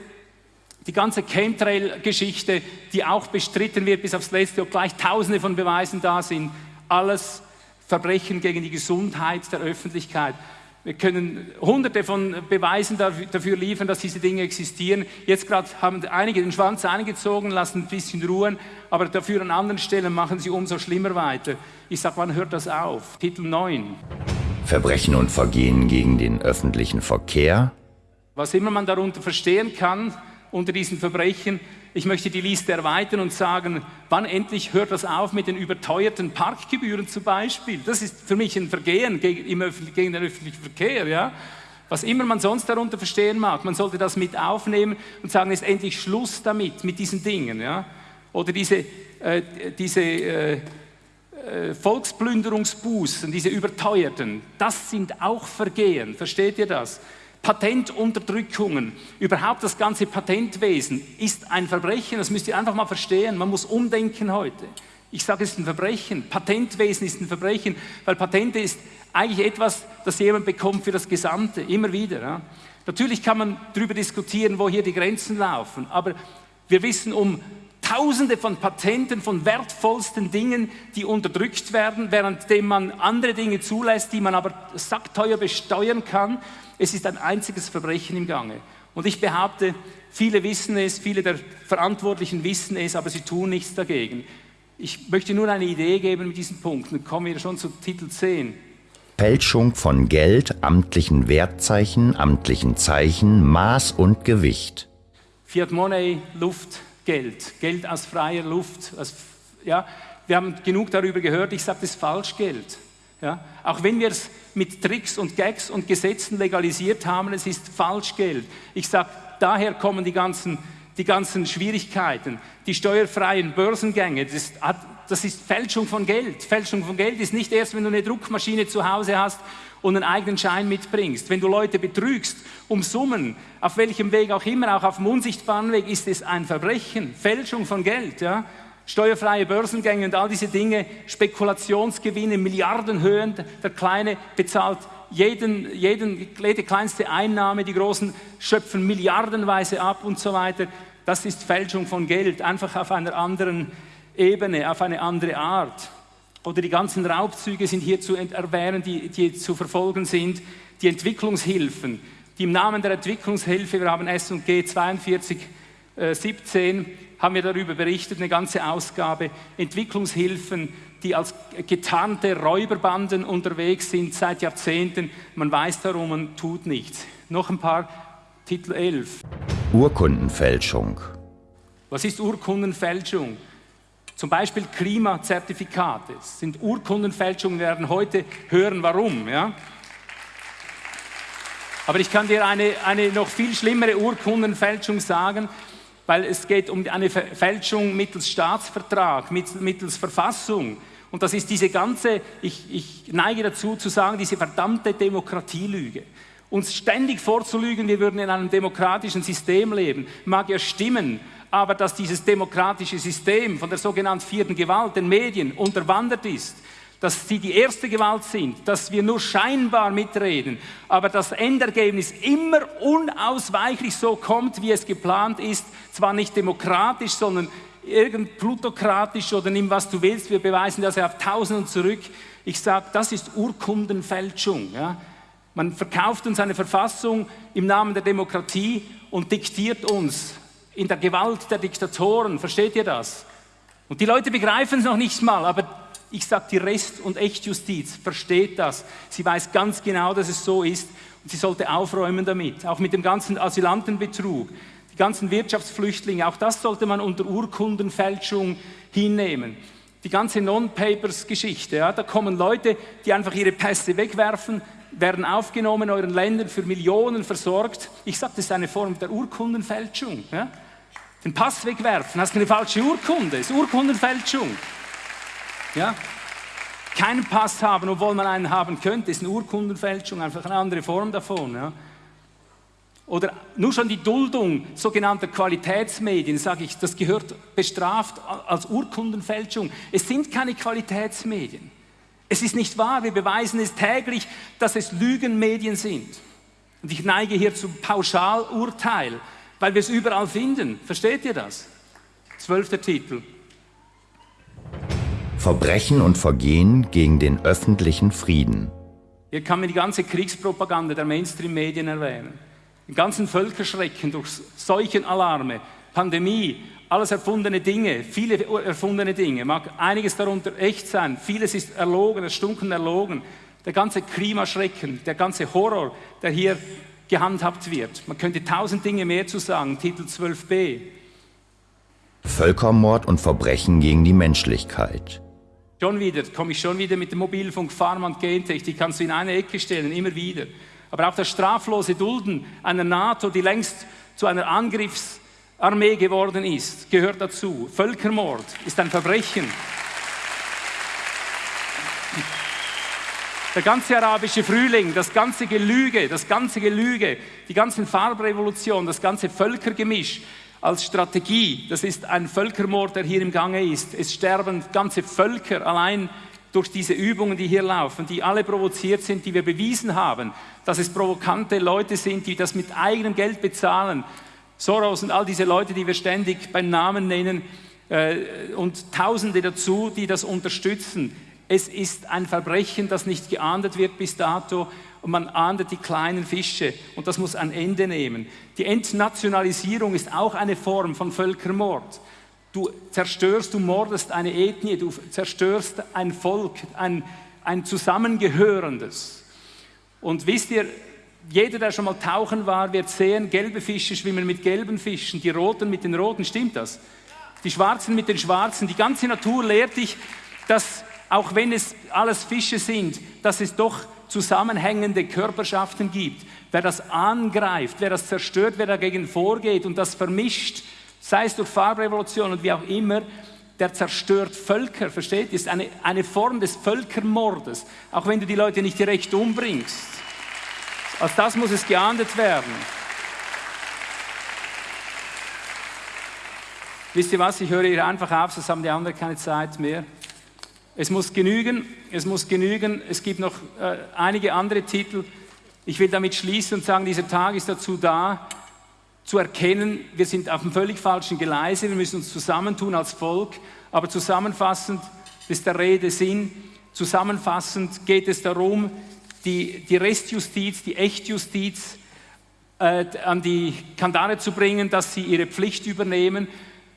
die ganze Chemtrail-Geschichte, die auch bestritten wird bis aufs Letzte, obgleich tausende von Beweisen da sind, alles Verbrechen gegen die Gesundheit der Öffentlichkeit. Wir können hunderte von Beweisen dafür liefern, dass diese Dinge existieren. Jetzt gerade haben einige den Schwanz eingezogen, lassen ein bisschen ruhen, aber dafür an anderen Stellen machen sie umso schlimmer weiter. Ich sage, wann hört das auf? Titel 9. Verbrechen und Vergehen gegen den öffentlichen Verkehr. Was immer man darunter verstehen kann, unter diesen Verbrechen. Ich möchte die Liste erweitern und sagen, wann endlich hört das auf mit den überteuerten Parkgebühren zum Beispiel? Das ist für mich ein Vergehen gegen, gegen den öffentlichen Verkehr. Ja? Was immer man sonst darunter verstehen mag, man sollte das mit aufnehmen und sagen, ist endlich Schluss damit, mit diesen Dingen. Ja? Oder diese, äh, diese äh, äh, Volksplünderungsbußen, diese überteuerten, das sind auch Vergehen. Versteht ihr das? Patentunterdrückungen, überhaupt das ganze Patentwesen ist ein Verbrechen, das müsst ihr einfach mal verstehen. Man muss umdenken heute. Ich sage, es ist ein Verbrechen. Patentwesen ist ein Verbrechen, weil Patente ist eigentlich etwas, das jemand bekommt für das Gesamte, immer wieder. Ja. Natürlich kann man darüber diskutieren, wo hier die Grenzen laufen, aber wir wissen um Tausende von Patenten von wertvollsten Dingen, die unterdrückt werden, währenddem man andere Dinge zulässt, die man aber sackteuer besteuern kann. Es ist ein einziges Verbrechen im Gange. Und ich behaupte, viele wissen es, viele der Verantwortlichen wissen es, aber sie tun nichts dagegen. Ich möchte nur eine Idee geben mit diesen Punkten. Dann kommen wir schon zu Titel 10. Fälschung von Geld, amtlichen Wertzeichen, amtlichen Zeichen, Maß und Gewicht. Fiat Money, Luft, Geld. Geld aus freier Luft. Aus, ja, wir haben genug darüber gehört. Ich sage, das ist Falschgeld. Ja? Auch wenn wir es mit Tricks und Gags und Gesetzen legalisiert haben, es ist Falschgeld. Ich sage, daher kommen die ganzen, die ganzen Schwierigkeiten. Die steuerfreien Börsengänge, das, das ist Fälschung von Geld. Fälschung von Geld ist nicht erst, wenn du eine Druckmaschine zu Hause hast und einen eigenen Schein mitbringst. Wenn du Leute betrügst um Summen, auf welchem Weg auch immer, auch auf dem unsichtbaren Weg, ist es ein Verbrechen. Fälschung von Geld. Ja? steuerfreie Börsengänge und all diese Dinge, Spekulationsgewinne, Milliardenhöhen. Der Kleine bezahlt jeden, jeden, jede kleinste Einnahme, die Großen schöpfen milliardenweise ab und so weiter. Das ist Fälschung von Geld, einfach auf einer anderen Ebene, auf eine andere Art. Oder die ganzen Raubzüge sind hier zu erwähnen, die, die zu verfolgen sind. Die Entwicklungshilfen, die im Namen der Entwicklungshilfe, wir haben S&G 42, äh, 17, haben wir darüber berichtet, eine ganze Ausgabe, Entwicklungshilfen, die als getarnte Räuberbanden unterwegs sind seit Jahrzehnten. Man weiß darum, man tut nichts. Noch ein paar, Titel 11. Urkundenfälschung. Was ist Urkundenfälschung? Zum Beispiel Klimazertifikate sind Urkundenfälschungen, wir werden heute hören, warum. Ja? Aber ich kann dir eine, eine noch viel schlimmere Urkundenfälschung sagen weil es geht um eine Fälschung mittels Staatsvertrag, mittels Verfassung. Und das ist diese ganze, ich, ich neige dazu zu sagen, diese verdammte Demokratielüge. Uns ständig vorzulügen, wir würden in einem demokratischen System leben, mag ja stimmen, aber dass dieses demokratische System von der sogenannten vierten Gewalt, den Medien, unterwandert ist, dass sie die erste Gewalt sind, dass wir nur scheinbar mitreden, aber das Endergebnis immer unausweichlich so kommt, wie es geplant ist, zwar nicht demokratisch, sondern irgend plutokratisch oder nimm was du willst, wir beweisen das auf Tausenden zurück. Ich sage, das ist Urkundenfälschung. Ja? Man verkauft uns eine Verfassung im Namen der Demokratie und diktiert uns in der Gewalt der Diktatoren. Versteht ihr das? Und die Leute begreifen es noch nicht mal, aber ich sage, die Rest- und Echtjustiz versteht das. Sie weiß ganz genau, dass es so ist und sie sollte aufräumen damit. Auch mit dem ganzen Asylantenbetrug, die ganzen Wirtschaftsflüchtlinge, auch das sollte man unter Urkundenfälschung hinnehmen. Die ganze Non-Papers-Geschichte, ja, da kommen Leute, die einfach ihre Pässe wegwerfen, werden aufgenommen in euren Ländern, für Millionen versorgt. Ich sage, das ist eine Form der Urkundenfälschung. Ja. Den Pass wegwerfen, hast eine falsche Urkunde, ist Urkundenfälschung. Ja? Keinen Pass haben, obwohl man einen haben könnte, ist eine Urkundenfälschung, einfach eine andere Form davon. Ja? Oder nur schon die Duldung sogenannter Qualitätsmedien, sage ich, das gehört bestraft als Urkundenfälschung. Es sind keine Qualitätsmedien. Es ist nicht wahr, wir beweisen es täglich, dass es Lügenmedien sind. Und ich neige hier zum Pauschalurteil, weil wir es überall finden. Versteht ihr das? Zwölfter Titel. Verbrechen und Vergehen gegen den öffentlichen Frieden. Hier kann man die ganze Kriegspropaganda der Mainstream-Medien erwähnen. Den ganzen Völkerschrecken durch Seuchenalarme, Pandemie, alles erfundene Dinge, viele erfundene Dinge. Mag einiges darunter echt sein, vieles ist erlogen, erstunken erlogen der ganze Klimaschrecken, der ganze Horror, der hier gehandhabt wird. Man könnte tausend Dinge mehr zu sagen, Titel 12b. Völkermord und Verbrechen gegen die Menschlichkeit. Schon wieder, komme ich schon wieder mit dem Mobilfunk, Pharma und Gentech, die kannst du in eine Ecke stellen, immer wieder. Aber auch das straflose Dulden einer NATO, die längst zu einer Angriffsarmee geworden ist, gehört dazu. Völkermord ist ein Verbrechen. Der ganze arabische Frühling, das ganze Gelüge, das ganze Gelüge, die ganzen Farbrevolutionen, das ganze Völkergemisch als Strategie, das ist ein Völkermord, der hier im Gange ist. Es sterben ganze Völker allein durch diese Übungen, die hier laufen, die alle provoziert sind, die wir bewiesen haben, dass es provokante Leute sind, die das mit eigenem Geld bezahlen. Soros und all diese Leute, die wir ständig beim Namen nennen, äh, und Tausende dazu, die das unterstützen. Es ist ein Verbrechen, das nicht geahndet wird bis dato und man ahndet die kleinen Fische und das muss ein Ende nehmen. Die Entnationalisierung ist auch eine Form von Völkermord. Du zerstörst, du mordest eine Ethnie, du zerstörst ein Volk, ein, ein zusammengehörendes. Und wisst ihr, jeder, der schon mal tauchen war, wird sehen, gelbe Fische schwimmen mit gelben Fischen, die roten mit den roten, stimmt das? Die schwarzen mit den schwarzen. Die ganze Natur lehrt dich, dass auch wenn es alles Fische sind, dass es doch zusammenhängende Körperschaften gibt. Wer das angreift, wer das zerstört, wer dagegen vorgeht und das vermischt, sei es durch Farbrevolution und wie auch immer, der zerstört Völker, versteht? Ist eine, eine Form des Völkermordes, auch wenn du die Leute nicht direkt umbringst. Als das muss es geahndet werden. Wisst ihr was, ich höre hier einfach auf, sonst haben die anderen keine Zeit mehr. Es muss genügen, es muss genügen. Es gibt noch äh, einige andere Titel. Ich will damit schließen und sagen, dieser Tag ist dazu da, zu erkennen, wir sind auf dem völlig falschen Gleise, wir müssen uns zusammentun als Volk, aber zusammenfassend ist der Rede Sinn, zusammenfassend geht es darum, die, die Restjustiz, die Echtjustiz äh, an die Kandare zu bringen, dass sie ihre Pflicht übernehmen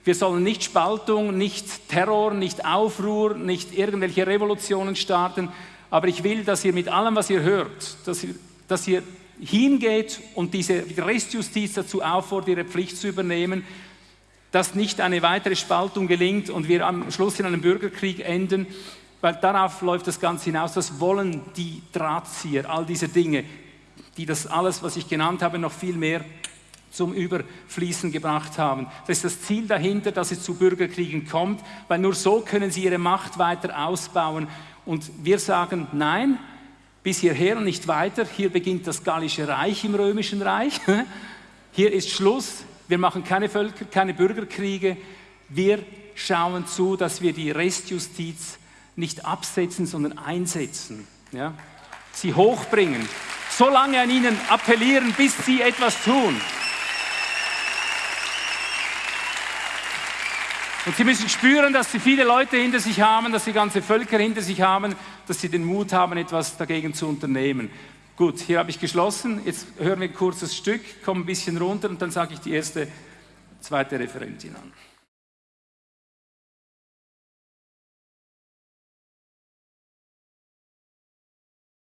wir sollen nicht Spaltung, nicht Terror, nicht Aufruhr, nicht irgendwelche Revolutionen starten. Aber ich will, dass ihr mit allem, was ihr hört, dass ihr, dass ihr hingeht und diese Restjustiz dazu auffordert, ihre Pflicht zu übernehmen, dass nicht eine weitere Spaltung gelingt und wir am Schluss in einem Bürgerkrieg enden, weil darauf läuft das Ganze hinaus. Das wollen die Drahtzieher, all diese Dinge, die das alles, was ich genannt habe, noch viel mehr zum Überfließen gebracht haben. Das ist das Ziel dahinter, dass es zu Bürgerkriegen kommt, weil nur so können sie ihre Macht weiter ausbauen. Und wir sagen, nein, bis hierher und nicht weiter. Hier beginnt das Gallische Reich im Römischen Reich. (laughs) Hier ist Schluss. Wir machen keine Völker, keine Bürgerkriege. Wir schauen zu, dass wir die Restjustiz nicht absetzen, sondern einsetzen. Ja? Sie hochbringen. So lange an ihnen appellieren, bis sie etwas tun. Und sie müssen spüren, dass sie viele Leute hinter sich haben, dass sie ganze Völker hinter sich haben, dass sie den Mut haben, etwas dagegen zu unternehmen. Gut, hier habe ich geschlossen. Jetzt hören wir ein kurzes Stück, kommen ein bisschen runter und dann sage ich die erste, zweite Referentin an.